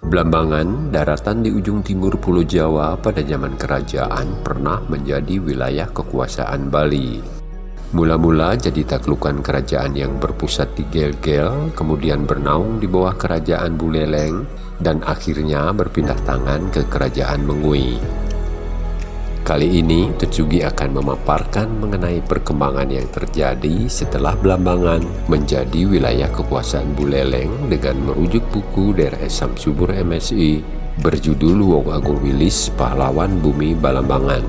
Blambangan, daratan di ujung timur Pulau Jawa pada zaman kerajaan pernah menjadi wilayah kekuasaan Bali. Mula-mula jadi taklukan kerajaan yang berpusat di Gel-Gel, kemudian bernaung di bawah kerajaan Buleleng, dan akhirnya berpindah tangan ke kerajaan Mengui. Kali ini Tetsugi akan memaparkan mengenai perkembangan yang terjadi setelah Blambangan menjadi wilayah kekuasaan Buleleng dengan merujuk buku dari Esam Subur MSI berjudul Wong Agung Wilis Pahlawan Bumi Balambangan.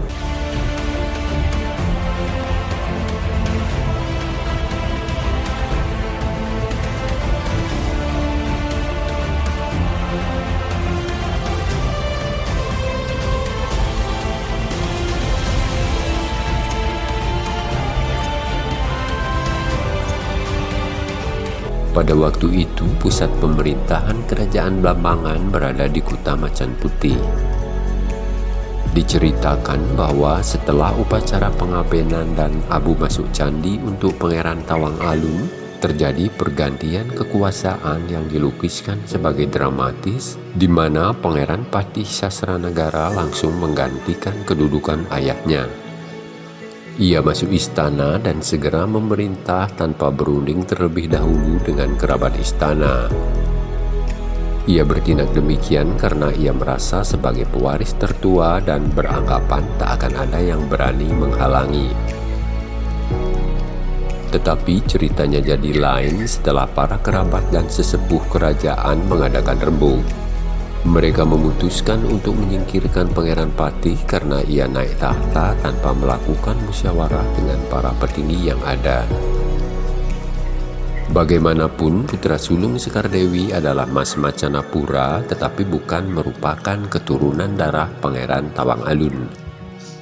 Pada waktu itu, pusat pemerintahan kerajaan Blambangan berada di Kuta Macan Putih. Diceritakan bahwa setelah upacara pengabenan dan abu masuk candi untuk Pangeran Tawang Alun, terjadi pergantian kekuasaan yang dilukiskan sebagai dramatis, di mana Pangeran Patih Sasranagara langsung menggantikan kedudukan ayahnya. Ia masuk istana dan segera memerintah tanpa berunding terlebih dahulu dengan kerabat istana. Ia bertindak demikian karena ia merasa sebagai pewaris tertua dan beranggapan tak akan ada yang berani menghalangi. Tetapi ceritanya jadi lain setelah para kerabat dan sesepuh kerajaan mengadakan rembuk. Mereka memutuskan untuk menyingkirkan Pangeran Patih karena ia naik tahta tanpa melakukan musyawarah dengan para petinggi yang ada. Bagaimanapun, putra sulung Sekar Dewi adalah Mas Macanapura tetapi bukan merupakan keturunan darah Pangeran Tawang Alun.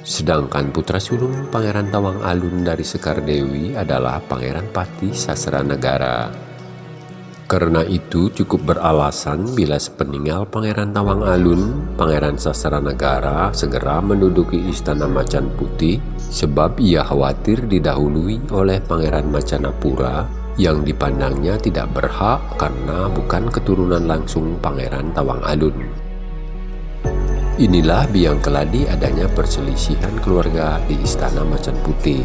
Sedangkan putra sulung Pangeran Tawang Alun dari Sekar Dewi adalah Pangeran Patih Sasra Negara. Karena itu cukup beralasan bila sepeninggal Pangeran Tawang Alun, Pangeran Sastra Negara segera menduduki Istana Macan Putih sebab ia khawatir didahului oleh Pangeran Macanapura yang dipandangnya tidak berhak karena bukan keturunan langsung Pangeran Tawang Alun. Inilah biang keladi adanya perselisihan keluarga di Istana Macan Putih.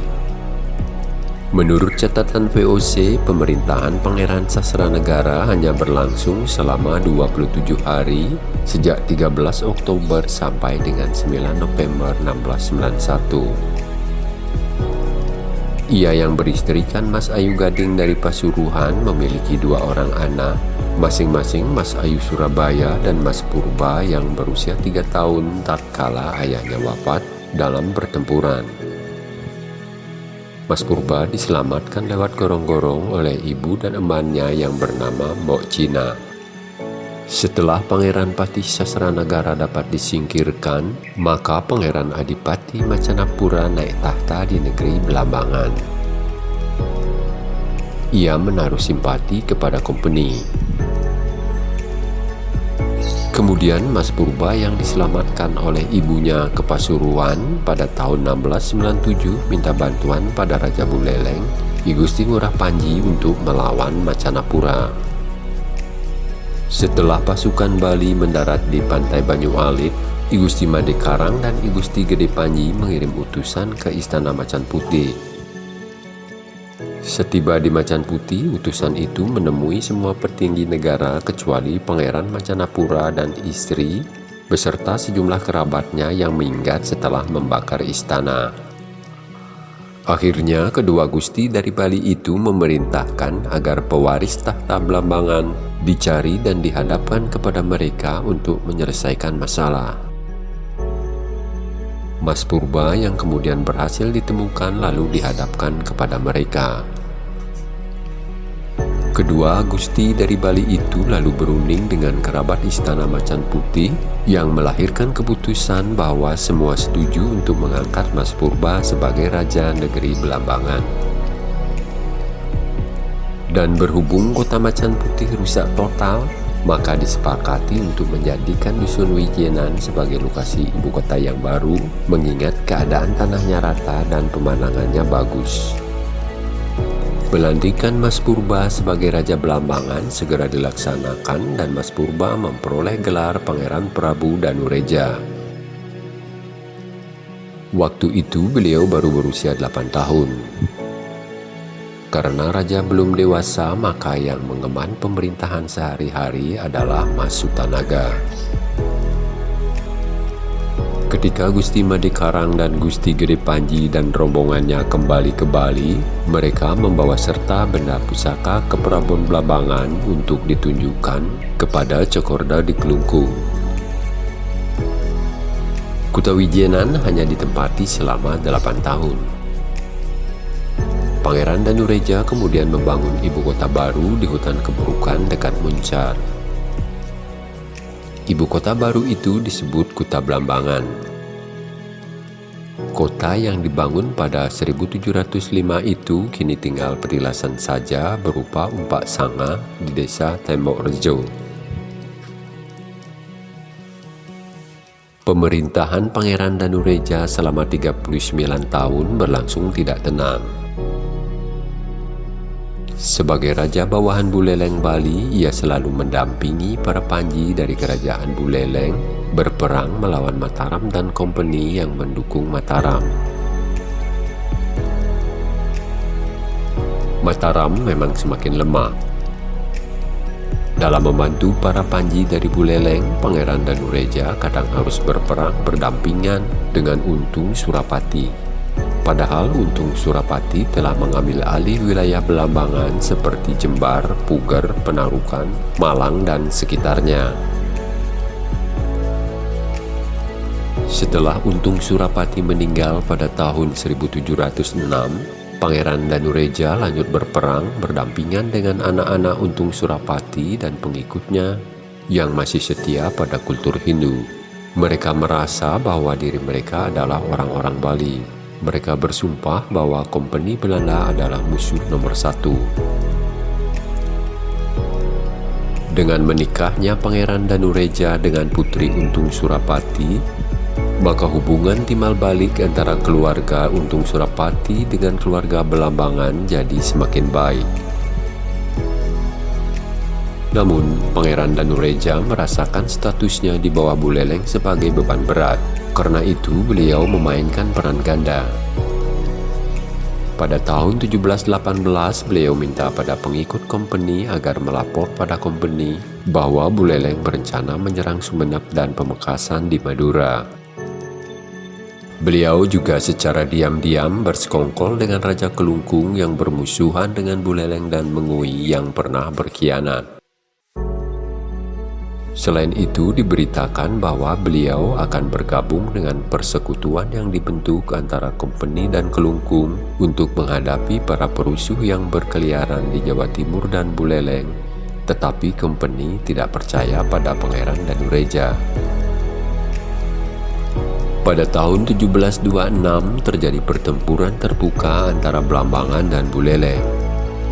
Menurut catatan VOC, pemerintahan Pangeran Sasra Negara hanya berlangsung selama 27 hari sejak 13 Oktober sampai dengan 9 November 1691. Ia yang beristrikan Mas Ayu Gading dari Pasuruan memiliki dua orang anak, masing-masing Mas Ayu Surabaya dan Mas Purba yang berusia tiga tahun tatkala ayahnya wafat dalam pertempuran. Mas Purba diselamatkan lewat gorong-gorong oleh ibu dan emannya yang bernama Mbok Cina. Setelah Pangeran Patih Sasranagara dapat disingkirkan, maka Pangeran Adipati Macanapura naik tahta di negeri Belambangan. Ia menaruh simpati kepada kompeni. Kemudian Mas Purba yang diselamatkan oleh ibunya ke Pasuruan pada tahun 1697 minta bantuan pada Raja Buleleng, I Gusti Ngurah Panji untuk melawan Macanapura. Setelah pasukan Bali mendarat di pantai Banyu Alit, I Gusti Made Karang dan I Gusti Gede Panji mengirim utusan ke Istana Macan Putih Setiba di Macan Putih, utusan itu menemui semua petinggi negara kecuali Pangeran Macanapura dan istri, beserta sejumlah kerabatnya yang minggat setelah membakar istana. Akhirnya, kedua gusti dari Bali itu memerintahkan agar pewaris tahta Blambangan dicari dan dihadapkan kepada mereka untuk menyelesaikan masalah. Mas Purba yang kemudian berhasil ditemukan lalu dihadapkan kepada mereka. Kedua Gusti dari Bali itu lalu berunding dengan kerabat Istana Macan Putih yang melahirkan keputusan bahwa semua setuju untuk mengangkat Mas Purba sebagai Raja Negeri Belambangan. Dan berhubung kota Macan Putih rusak total, maka disepakati untuk menjadikan Dusun Wijenan sebagai lokasi ibu kota yang baru mengingat keadaan tanahnya rata dan pemandangannya bagus. Pelantikan Mas Purba sebagai Raja Belambangan segera dilaksanakan dan Mas Purba memperoleh gelar Pangeran Prabu Danureja. Waktu itu beliau baru berusia 8 tahun. Karena raja belum dewasa, maka yang mengemban pemerintahan sehari-hari adalah Mas Sutanaga. Ketika Gusti Madikarang dan Gusti Gede Panji dan rombongannya kembali ke Bali, mereka membawa serta benda pusaka ke Prabon Blambangan untuk ditunjukkan kepada Cokorda di Kelungkung. Kutawijenan hanya ditempati selama 8 tahun. Pangeran Danureja kemudian membangun ibu kota baru di hutan keburukan dekat Muncar. Ibu kota baru itu disebut Kuta Blambangan. Kota yang dibangun pada 1705 itu kini tinggal perilasan saja berupa umpak sanga di desa Tembok Rejo. Pemerintahan Pangeran Danureja selama 39 tahun berlangsung tidak tenang. Sebagai Raja Bawahan Buleleng Bali, ia selalu mendampingi para panji dari Kerajaan Buleleng berperang melawan Mataram dan kompeni yang mendukung Mataram. Mataram memang semakin lemah, dalam membantu para panji dari Buleleng, Pangeran Danureja kadang harus berperang berdampingan dengan Untung Surapati. Padahal Untung Surapati telah mengambil alih wilayah Belambangan seperti Jembar, Puger, Penarukan, Malang, dan sekitarnya. Setelah Untung Surapati meninggal pada tahun 1706, Pangeran Danureja lanjut berperang berdampingan dengan anak-anak Untung Surapati dan pengikutnya yang masih setia pada kultur Hindu. Mereka merasa bahwa diri mereka adalah orang-orang Bali. Mereka bersumpah bahwa kompeni Belanda adalah musuh nomor satu. Dengan menikahnya Pangeran Danureja dengan Putri Untung Surapati, maka hubungan timbal balik antara keluarga Untung Surapati dengan keluarga Belambangan jadi semakin baik. Namun, Pangeran Danureja merasakan statusnya di bawah Buleleng sebagai beban berat. Karena itu, beliau memainkan peran ganda. Pada tahun 1718, beliau minta pada pengikut company agar melapor pada company bahwa Buleleng berencana menyerang Sumenep dan Pemekasan di Madura. Beliau juga secara diam-diam bersekongkol dengan Raja Kelungkung yang bermusuhan dengan Buleleng dan Mengui yang pernah berkhianat. Selain itu diberitakan bahwa beliau akan bergabung dengan persekutuan yang dibentuk antara Kompeni dan Kelungkung untuk menghadapi para perusuh yang berkeliaran di Jawa Timur dan Buleleng, tetapi Kompeni tidak percaya pada Pangeran Danureja. Pada tahun 1726 terjadi pertempuran terbuka antara Blambangan dan Buleleng.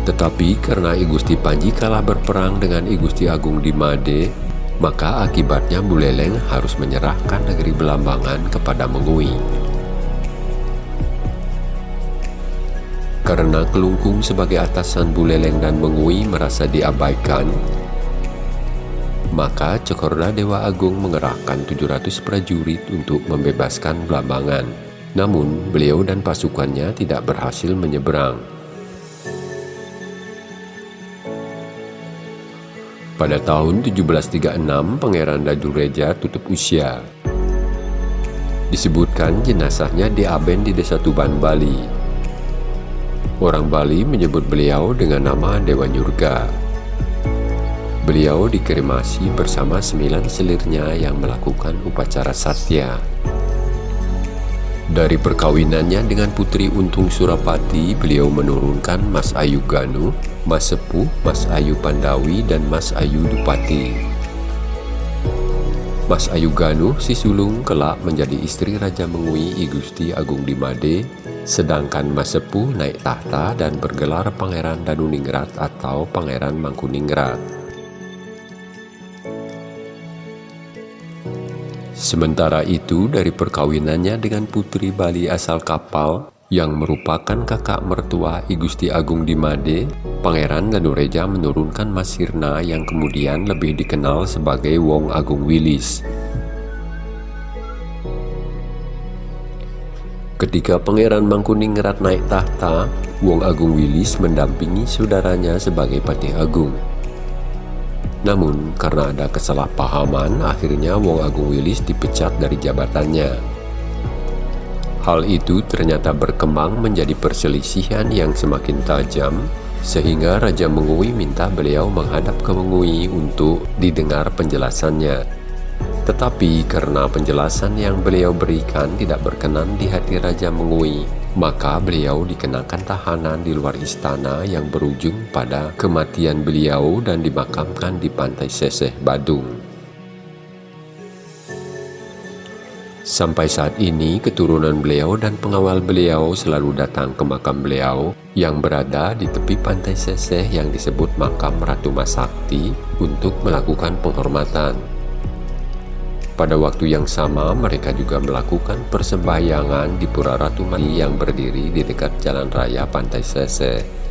Tetapi karena I Gusti Panji kalah berperang dengan I Gusti Agung di Made, maka akibatnya Buleleng harus menyerahkan negeri Belambangan kepada Mengui. Karena Kelungkung sebagai atasan Buleleng dan Mengui merasa diabaikan, maka Cokorda Dewa Agung mengerahkan 700 prajurit untuk membebaskan Blambangan. Namun, beliau dan pasukannya tidak berhasil menyeberang. Pada tahun 1736, Pangeran Dadureja tutup usia. Disebutkan jenazahnya diaben di desa Tuban, Bali. Orang Bali menyebut beliau dengan nama Dewa Nyurga. Beliau dikremasi bersama sembilan selirnya yang melakukan upacara satya. Dari perkawinannya dengan Putri Untung Surapati, beliau menurunkan Mas Ayu Ganu, Mas Sepuh, Mas Ayu Pandawi, dan Mas Ayu Dupati. Mas Ayu Ganu si sulung kelak menjadi istri Raja Mengui I Gusti Agung Dimade, sedangkan Mas Sepuh naik tahta dan bergelar Pangeran Danuningrat atau Pangeran Mangkuningrat. Sementara itu dari perkawinannya dengan putri Bali asal kapal, yang merupakan kakak mertua I Gusti Agung Dimade, Pangeran Danureja menurunkan Mas Sirna yang kemudian lebih dikenal sebagai Wong Agung Wilis. Ketika Pangeran Mangkuningrat naik tahta, Wong Agung Wilis mendampingi saudaranya sebagai Patih Agung. Namun, karena ada kesalahpahaman, akhirnya Wong Agung Wilis dipecat dari jabatannya. Hal itu ternyata berkembang menjadi perselisihan yang semakin tajam, sehingga Raja Mengui minta beliau menghadap ke Mengui untuk didengar penjelasannya. Tetapi karena penjelasan yang beliau berikan tidak berkenan di hati Raja Mengui, maka beliau dikenakan tahanan di luar istana yang berujung pada kematian beliau dan dimakamkan di pantai Seseh, Badung. Sampai saat ini, keturunan beliau dan pengawal beliau selalu datang ke makam beliau yang berada di tepi pantai Seseh yang disebut makam Ratu Masakti untuk melakukan penghormatan. Pada waktu yang sama, mereka juga melakukan persembahyangan di Pura Ratu Mani yang berdiri di dekat jalan raya pantai Seseh.